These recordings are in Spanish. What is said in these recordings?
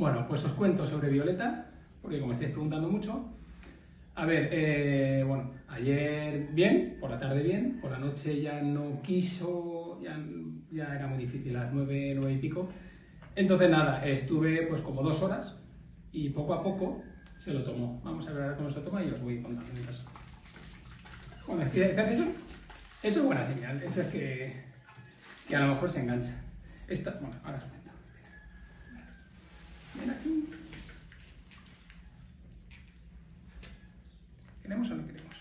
Bueno, pues os cuento sobre Violeta, porque como estáis preguntando mucho, a ver, eh, bueno, ayer bien, por la tarde bien, por la noche ya no quiso, ya, era muy difícil, a las nueve, nueve y pico. Entonces nada, estuve pues como dos horas y poco a poco se lo tomó. Vamos a ver ahora cómo se toma y os voy contando en caso. Bueno, es que ¿se hace eso? Eso es buena señal, eso es que, que a lo mejor se engancha. Esta, bueno, ahora os cuento. Ven aquí. ¿Queremos o no queremos?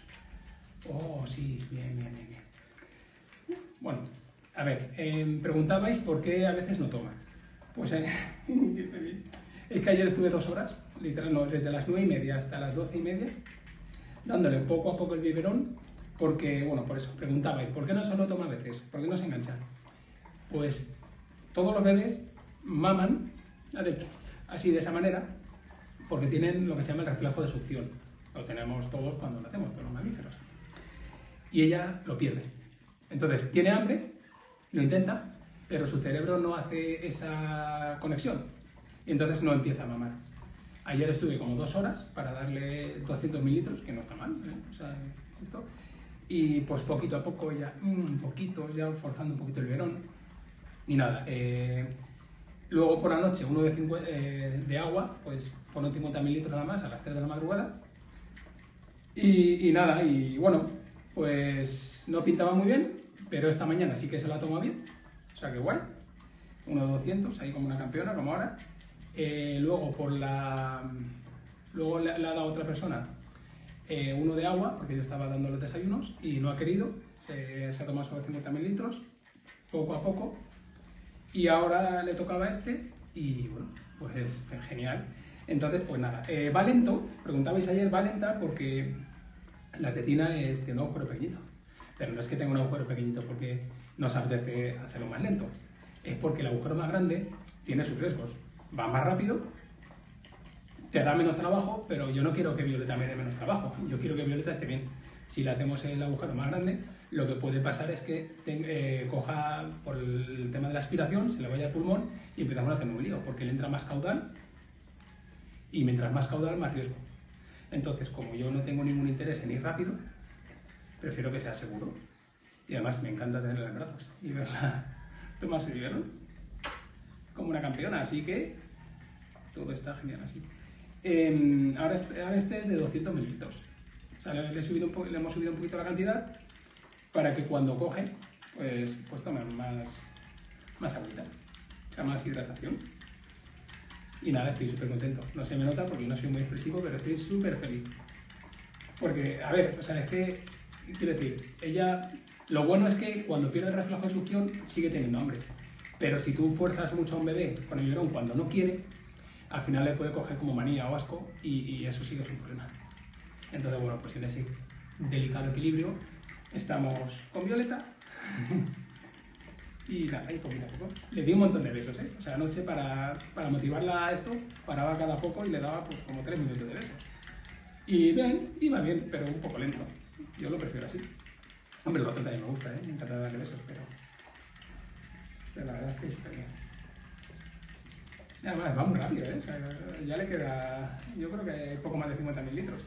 Oh, sí, bien, bien, bien. Bueno, a ver, eh, preguntabais por qué a veces no toma. Pues eh, es que ayer estuve dos horas, literal, desde las nueve y media hasta las doce y media, dándole poco a poco el biberón, porque, bueno, por eso, preguntabais, ¿por qué no solo toma a veces? ¿Por qué no se engancha? Pues todos los bebés maman, así de esa manera, porque tienen lo que se llama el reflejo de succión. Lo tenemos todos cuando nacemos, todos los mamíferos. Y ella lo pierde. Entonces, tiene hambre, lo intenta, pero su cerebro no hace esa conexión. Y entonces no empieza a mamar. Ayer estuve como dos horas para darle 200 mililitros, que no está mal, ¿eh? esto. Y pues poquito a poco ya, un mm, poquito, ya forzando un poquito el verón. Y nada, eh, luego por la noche uno de, eh, de agua, pues fueron 50 mililitros nada más a las 3 de la madrugada. Y, nada, y bueno, pues no pintaba muy bien, pero esta mañana sí que se la toma bien. O sea que guay. Uno de 200, ahí como una campeona, como ahora. Eh, luego por la... Luego le, le ha dado otra persona eh, uno de agua, porque yo estaba dando los desayunos y no ha querido, se, se ha tomado solo 50 mililitros, poco a poco, y ahora le tocaba este y bueno, pues es genial. Entonces, pues nada, eh, va lento, preguntabais ayer, va lenta porque la tetina es, tiene un agujero pequeñito, pero no es que tenga un agujero pequeñito porque no se apetece hacerlo más lento, es porque el agujero más grande tiene sus riesgos, va más rápido te da menos trabajo, pero yo no quiero que Violeta me dé menos trabajo. Yo quiero que Violeta esté bien. Si le hacemos el agujero más grande, lo que puede pasar es que eh, coja por el tema de la aspiración, se le vaya al pulmón y empezamos a hacer un lío, porque le entra más caudal y mientras más caudal, más riesgo. Entonces, como yo no tengo ningún interés en ir rápido, prefiero que sea seguro. Y además me encanta tenerla en brazos y verla tomarse bien, como una campeona. Así que todo está genial así. Eh, ahora, este, ahora, este, es de 200 mililitros. O sea, le, le, subido le, hemos subido un poquito la cantidad para que cuando coge, pues, pues tomen más, más agüita, o sea, más hidratación. Y nada, estoy súper contento. No se me nota porque no soy muy expresivo, pero estoy súper feliz. Porque, a ver, o sea, es que, quiero decir, ella, lo bueno es que cuando pierde el reflejo de succión sigue teniendo hambre. Pero si tú fuerzas mucho a un bebé con el biberón cuando no quiere, al final le puede coger como manía o asco y, eso sí que problema. Entonces, bueno, pues en ese delicado equilibrio estamos con Violeta. y nada, ahí poquito poco. Le di un montón de besos, ¿eh? O sea, anoche para, para motivarla a esto, paraba cada poco y le daba pues como tres minutos de besos. Y bien, iba bien, pero un poco lento. Yo lo prefiero así. Hombre, lo otro también me gusta, ¿eh? Me encanta darle besos, pero... Pero la verdad es que es bien. Va muy rápido, ¿eh? O sea, ya le queda, yo creo que poco más de 50 litros.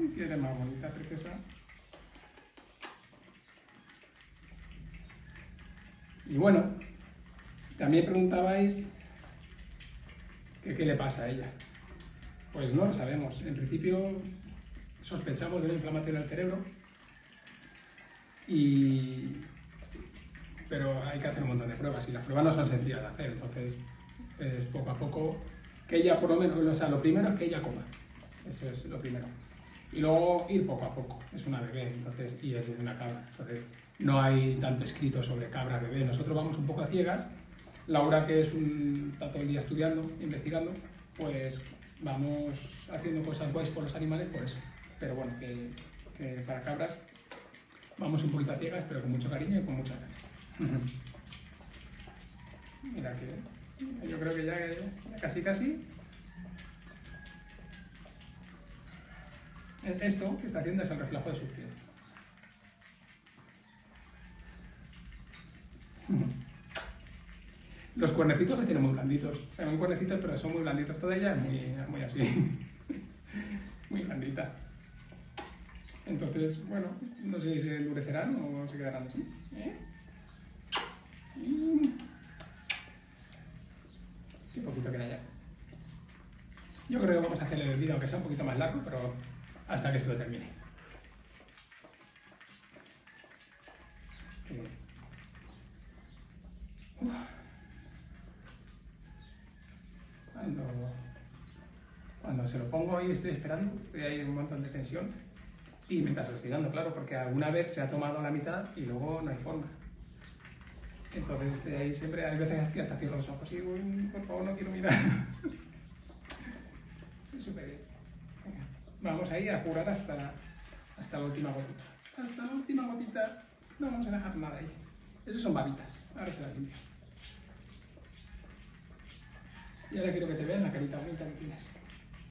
Y tiene más bonita, preciosa. Y bueno, también preguntabais que qué le pasa a ella. Pues no lo sabemos. En principio sospechamos de una inflamación del cerebro y pero hay que hacer un montón de pruebas y las pruebas no son sencillas de hacer, entonces es poco a poco que ella por lo menos, o sea, lo primero es que ella coma, eso es lo primero. Y luego ir poco a poco, es una bebé, entonces, y es una cabra, entonces no hay tanto escrito sobre cabra bebé, nosotros vamos un poco a ciegas, Laura que es un, está todo el día estudiando, investigando, pues vamos haciendo cosas guays por los animales por eso, pero bueno, que, que para cabras vamos un poquito a ciegas, pero con mucho cariño y con muchas ganas. Mira que yo creo que ya, ya casi casi esto que está haciendo es el reflejo de succión. Los cuernecitos los tiene muy blanditos. Se ven cuernecitos, pero son muy blanditos. Toda ella es muy, muy así. muy blandita. Entonces, bueno, no sé si se endurecerán o se quedarán así. ¿eh? Y... Qué poquito queda ya. Yo creo que vamos a hacerle el vídeo, aunque sea un poquito más largo, pero hasta que se lo termine. Uf. Cuando, cuando se lo pongo ahí estoy esperando, estoy ahí en un montón de tensión y mientras lo estoy dando, claro, porque alguna vez se ha tomado la mitad y luego no hay forma. Entonces estoy ahí siempre, hay veces que hasta cierro los ojos y uy, por favor no quiero mirar. Súper bien. Vamos ahí a curar hasta, hasta la última gotita. Hasta la última gotita. No vamos a dejar nada ahí. Esos son babitas. Ahora se las limpio. Y ahora quiero que te vean la carita bonita que tienes.